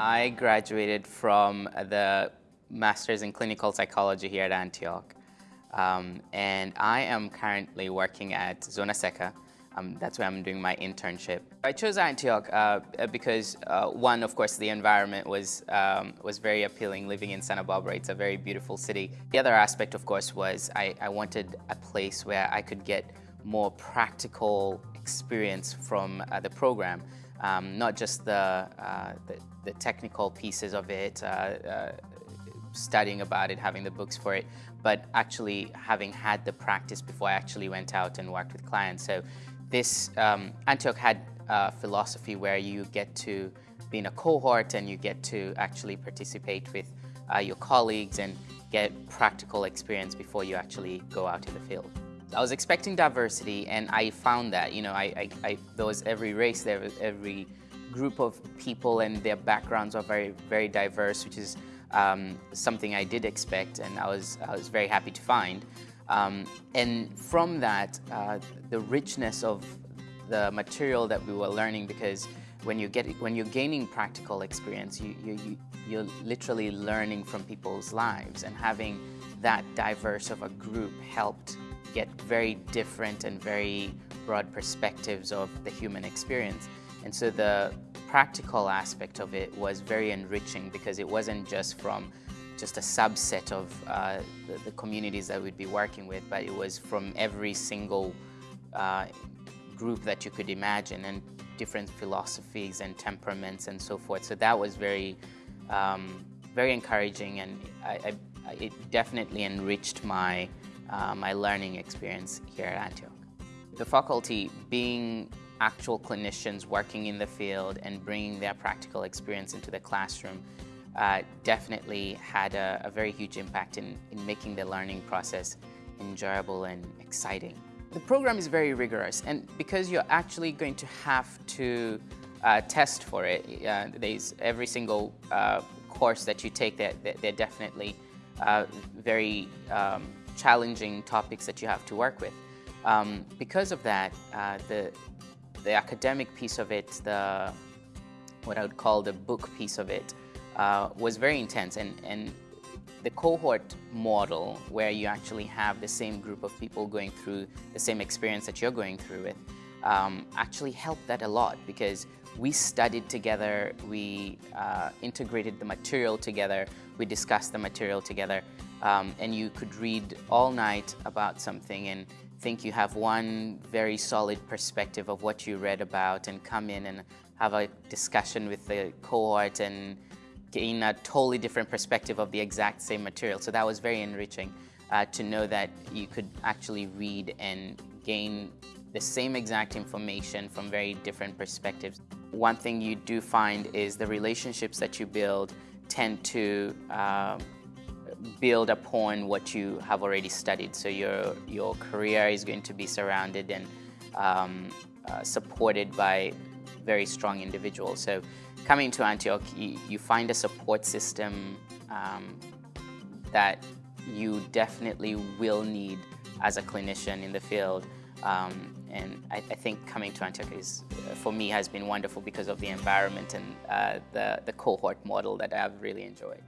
I graduated from the Master's in Clinical Psychology here at Antioch. Um, and I am currently working at Zona Seca. Um, that's where I'm doing my internship. I chose Antioch uh, because uh, one, of course, the environment was, um, was very appealing living in Santa Barbara. It's a very beautiful city. The other aspect, of course, was I, I wanted a place where I could get more practical experience from uh, the program. Um, not just the, uh, the, the, technical pieces of it, uh, uh, studying about it, having the books for it, but actually having had the practice before I actually went out and worked with clients. So this, um, Antioch had a philosophy where you get to be in a cohort and you get to actually participate with uh, your colleagues and get practical experience before you actually go out in the field. I was expecting diversity and I found that, you know, I, I, I, there was every race, there was every group of people and their backgrounds are very, very diverse, which is um, something I did expect and I was, I was very happy to find. Um, and from that, uh, the richness of the material that we were learning because when you get when you're gaining practical experience, you, you, you, you're literally learning from people's lives and having that diverse of a group helped get very different and very broad perspectives of the human experience. And so the practical aspect of it was very enriching because it wasn't just from just a subset of uh, the, the, communities that we'd be working with, but it was from every single uh, group that you could imagine and different philosophies and temperaments and so forth. So that was very, um, very encouraging and I, I, it definitely enriched my, uh, my learning experience here at Antioch. The faculty being actual clinicians working in the field and bringing their practical experience into the classroom uh, definitely had a, a, very huge impact in, in making the learning process enjoyable and exciting. The program is very rigorous and because you're actually going to have to uh, test for it, uh, there's every single uh, course that you take, they're, they're definitely uh, very um, challenging topics that you have to work with. Um, because of that, uh, the, the academic piece of it, the what I would call the book piece of it, uh, was very intense. And, and the cohort model, where you actually have the same group of people going through the same experience that you're going through with, um, actually helped that a lot because we studied together, we uh, integrated the material together, we discussed the material together, um, and you could read all night about something and think you have one very solid perspective of what you read about and come in and have a discussion with the cohort and gain a totally different perspective of the exact same material. So that was very enriching uh, to know that you could actually read and gain the same exact information from very different perspectives. One thing you do find is the relationships that you build tend to uh, build upon what you have already studied. So your, your career is going to be surrounded and um, uh, supported by very strong individuals. So coming to Antioch, you, you find a support system um, that you definitely will need as a clinician in the field. Um, and I, I, think coming to Antioch is, for me, has been wonderful because of the environment and uh, the, the cohort model that I've really enjoyed.